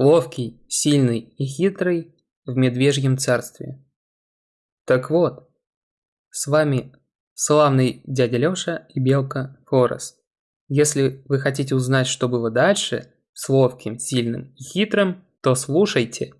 ловкий, сильный и хитрый в медвежьем царстве. Так вот, с вами славный дядя Лёша и белка Форест. Если вы хотите узнать, что было дальше с ловким, сильным и хитрым, то слушайте.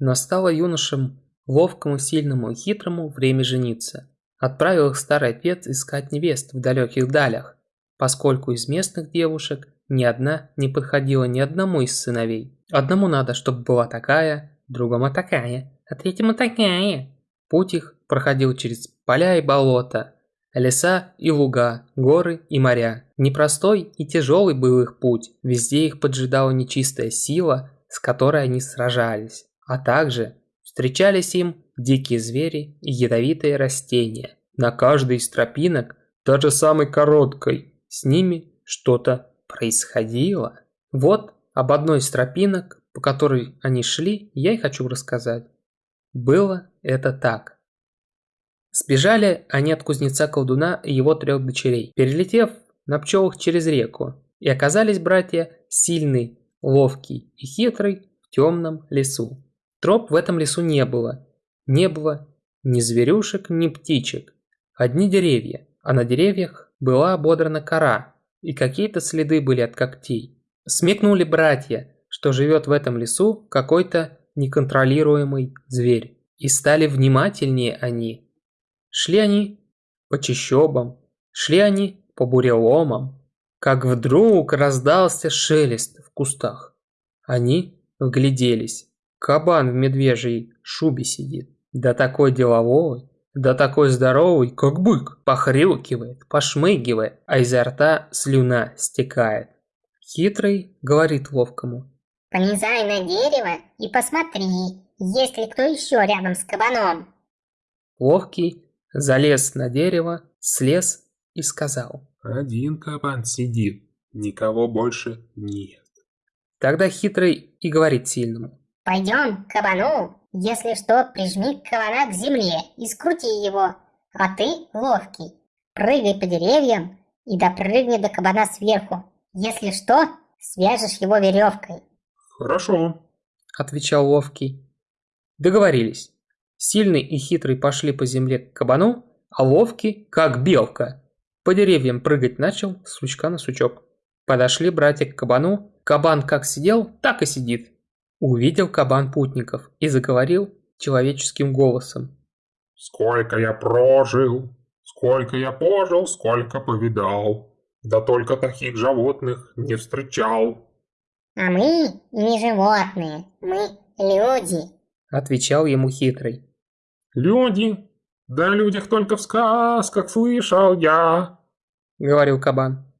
Настало юношам ловкому, сильному и хитрому время жениться. Отправил их старый отец искать невест в далеких далях, поскольку из местных девушек ни одна не подходила ни одному из сыновей. Одному надо, чтобы была такая, другому такая, а третьему такая. Путь их проходил через поля и болота, леса и луга, горы и моря. Непростой и тяжелый был их путь, везде их поджидала нечистая сила, с которой они сражались, а также встречались им дикие звери и ядовитые растения. На каждой из тропинок, даже самой короткой, с ними что-то происходило. Вот об одной из тропинок, по которой они шли, я и хочу рассказать. Было это так. Сбежали они от кузнеца-колдуна и его трех дочерей, перелетев на пчелах через реку, и оказались братья сильный, ловкий и хитрый в темном лесу. Троп в этом лесу не было. Не было ни зверюшек, ни птичек. Одни деревья, а на деревьях была ободрана кора, и какие-то следы были от когтей. Смекнули братья, что живет в этом лесу какой-то неконтролируемый зверь. И стали внимательнее они. Шли они по чащобам, шли они по буреломам, как вдруг раздался шелест в кустах. Они вгляделись. Кабан в медвежьей шубе сидит. Да такой деловой, да такой здоровый, как бык. Похрюкивает, пошмыгивает, а изо рта слюна стекает. Хитрый говорит ловкому. Полезай на дерево и посмотри, есть ли кто еще рядом с кабаном. Ловкий залез на дерево, слез и сказал. Один кабан сидит, никого больше нет. Тогда хитрый и говорит сильному. Пойдем к кабану, если что, прижми кабана к земле и скрути его, а ты, ловкий, прыгай по деревьям и допрыгни до кабана сверху. Если что, свяжешь его веревкой. Хорошо, отвечал ловкий. Договорились. Сильный и хитрый пошли по земле к кабану, а ловкий, как белка, по деревьям прыгать начал с сучка на сучок. Подошли братья к кабану. Кабан как сидел, так и сидит. Увидел кабан путников и заговорил человеческим голосом. «Сколько я прожил, сколько я пожил, сколько повидал. Да только таких животных не встречал». «А мы не животные, мы люди», — отвечал ему хитрый. «Люди? Да о людях только в сказках слышал я», — говорил кабан.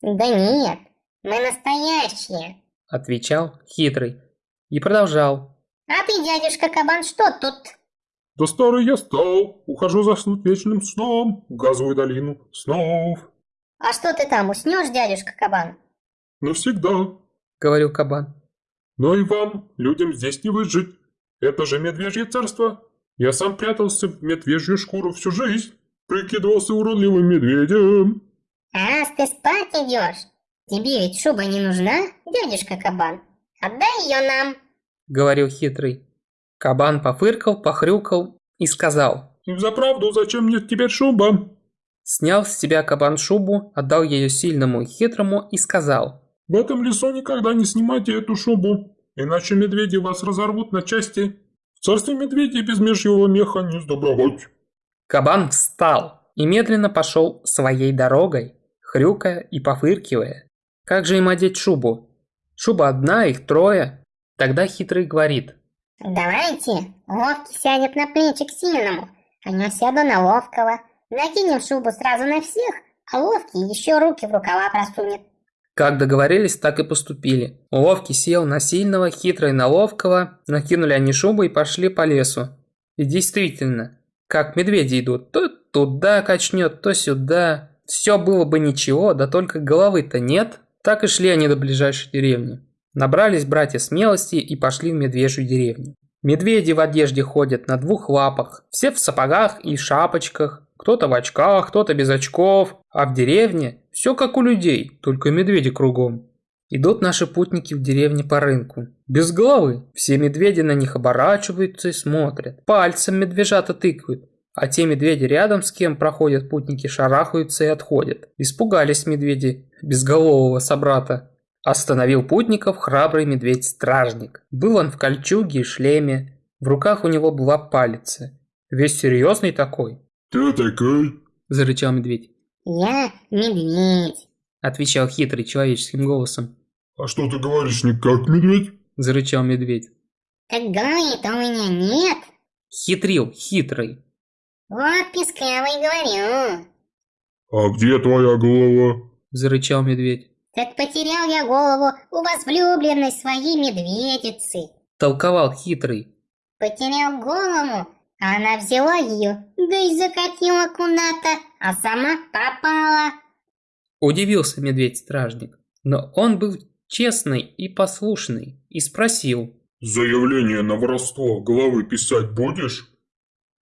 «Да нет, мы настоящие», — отвечал хитрый и продолжал. «А ты, дядюшка кабан, что тут?» «Да старый я стал, ухожу заснуть вечным сном в газовую долину снов». «А что ты там, уснешь, дядюшка кабан?» «Навсегда», — говорил кабан. «Но и вам, людям здесь не выжить. Это же медвежье царство. Я сам прятался в медвежью шкуру всю жизнь, прикидывался уродливым медведем». «Раз ты спать идешь, тебе ведь шуба не нужна, дядюшка Кабан? Отдай ее нам!» Говорил хитрый. Кабан пофыркал, похрюкал и сказал. «За правду, зачем мне теперь шуба?» Снял с себя кабан шубу, отдал ее сильному и хитрому и сказал. «В этом лесу никогда не снимайте эту шубу, иначе медведи вас разорвут на части. В царстве медведей без межьего меха не сдобровать». Кабан встал и медленно пошел своей дорогой хрюкая и пофыркивая. Как же им одеть шубу? Шуба одна, их трое. Тогда хитрый говорит. Давайте, ловкий сядет на плечи к сильному, а я сяду на ловкого. Накинем шубу сразу на всех, а ловкий еще руки в рукава просунет. Как договорились, так и поступили. Ловкий сел на сильного, хитрый на ловкого, накинули они шубу и пошли по лесу. И действительно, как медведи идут, то туда качнет, то сюда. Все было бы ничего, да только головы-то нет. Так и шли они до ближайшей деревни. Набрались братья смелости и пошли в медвежью деревню. Медведи в одежде ходят на двух лапах, все в сапогах и шапочках, кто-то в очках, кто-то без очков, а в деревне все как у людей, только медведи кругом. Идут наши путники в деревне по рынку. Без головы. Все медведи на них оборачиваются и смотрят. Пальцем медвежата тыкают. А те медведи рядом с кем проходят путники шарахаются и отходят. Испугались медведи безголового собрата. Остановил путников храбрый медведь-стражник. Был он в кольчуге и шлеме. В руках у него была палица. Весь серьезный такой. Кто такой? Зарычал медведь. Я медведь. Отвечал хитрый человеческим голосом. А что ты говоришь не как медведь? Зарычал медведь. Так головы-то у меня нет. Хитрил, хитрый. Вот писклявый говорю. А где твоя голова? Зарычал медведь. Так потерял я голову у возлюбленной своей медведицы. Толковал хитрый. Потерял голову, а она взяла ее, да и закатила куда-то, а сама пропала. Удивился медведь-стражник. Но он был честный и послушный и спросил. Заявление на воровство головы писать будешь?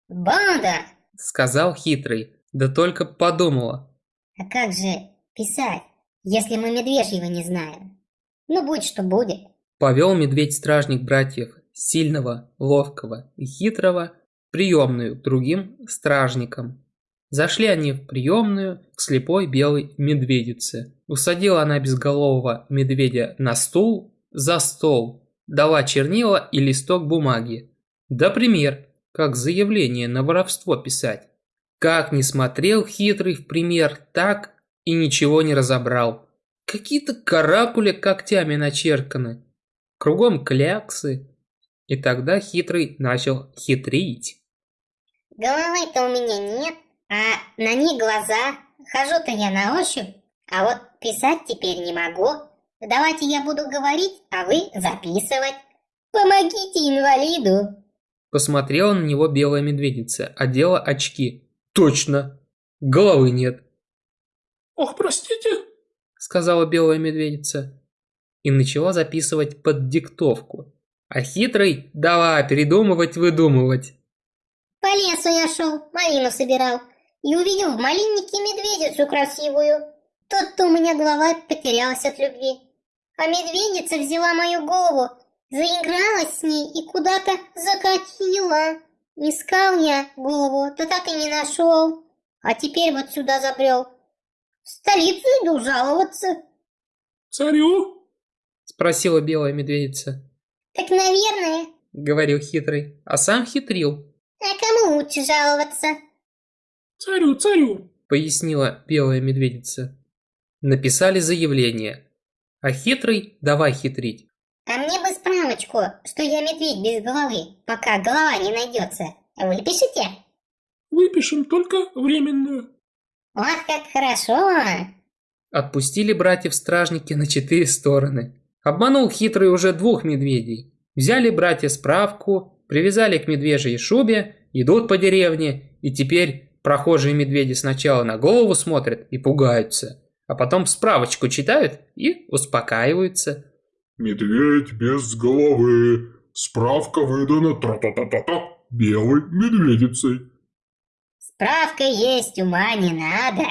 Буду. Сказал хитрый. Да только подумала. А как же писать, если мы медвежьего не знаем? Ну, будь что будет. Повел медведь-стражник братьев, сильного, ловкого и хитрого, приемную другим стражникам. Зашли они в приемную к слепой белой медведице. Усадила она безголового медведя на стул, за стол, дала чернила и листок бумаги. Да пример, как заявление на воровство писать. Как не смотрел хитрый в пример, так и ничего не разобрал. Какие-то каракули когтями начерканы. Кругом кляксы. И тогда хитрый начал хитрить. Головы-то у меня нет, а на них глаза. Хожу-то я на ощупь, а вот писать теперь не могу. Давайте я буду говорить, а вы записывать. Помогите инвалиду. Посмотрела на него белая медведица, одела очки. Точно, головы нет. Ох, простите, сказала белая медведица. И начала записывать под диктовку. А хитрый давай передумывать, выдумывать. По лесу я шел, малину собирал. И увидел в малиннике медведицу красивую. Тут-то у меня голова потерялась от любви. А медведица взяла мою голову, заигралась с ней и куда-то закатила. Искал я голову, да так и не нашел. А теперь вот сюда забрел. В столицу иду жаловаться. Царю? Спросила белая медведица. Так, наверное. Говорил хитрый, а сам хитрил. А кому лучше жаловаться? Царю, царю. Пояснила белая медведица. Написали заявление. А хитрый давай хитрить. А мне бы справочку, что я медведь без головы, пока голова не найдется. Выпишите? Выпишем только временную. Ох, как хорошо! Отпустили братьев-стражники на четыре стороны. Обманул хитрый уже двух медведей. Взяли братья справку, привязали к медвежьей шубе, идут по деревне, и теперь прохожие медведи сначала на голову смотрят и пугаются, а потом справочку читают и успокаиваются. Медведь без головы. Справка выдана тра-та-та-та-та белой медведицей. Справка есть, ума не надо.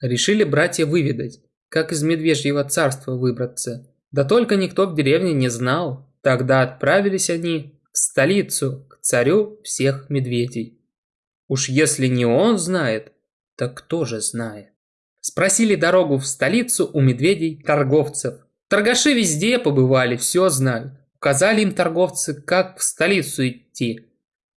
Решили братья выведать, как из медвежьего царства выбраться. Да только никто в деревне не знал. Тогда отправились они в столицу, к царю всех медведей. Уж если не он знает, так кто же знает? Спросили дорогу в столицу у медведей-торговцев. Торгаши везде побывали, все знают. Указали им торговцы, как в столицу идти.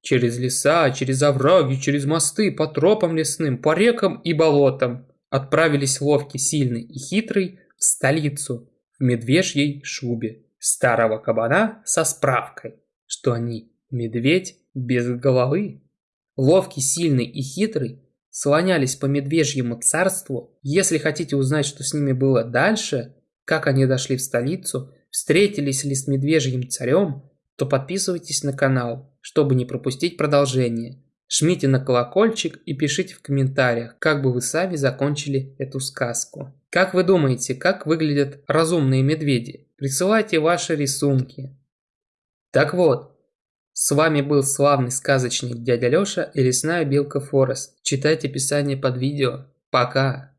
Через леса, через овраги, через мосты, по тропам лесным, по рекам и болотам. Отправились ловкий, сильный и хитрый в столицу, в медвежьей шубе. Старого кабана со справкой, что они медведь без головы. Ловкий, сильный и хитрый слонялись по медвежьему царству. Если хотите узнать, что с ними было дальше, как они дошли в столицу, встретились ли с медвежьим царем, то подписывайтесь на канал, чтобы не пропустить продолжение. Жмите на колокольчик и пишите в комментариях, как бы вы сами закончили эту сказку. Как вы думаете, как выглядят разумные медведи? Присылайте ваши рисунки. Так вот, с вами был славный сказочник дядя Лёша и лесная белка Форест. Читайте описание под видео. Пока!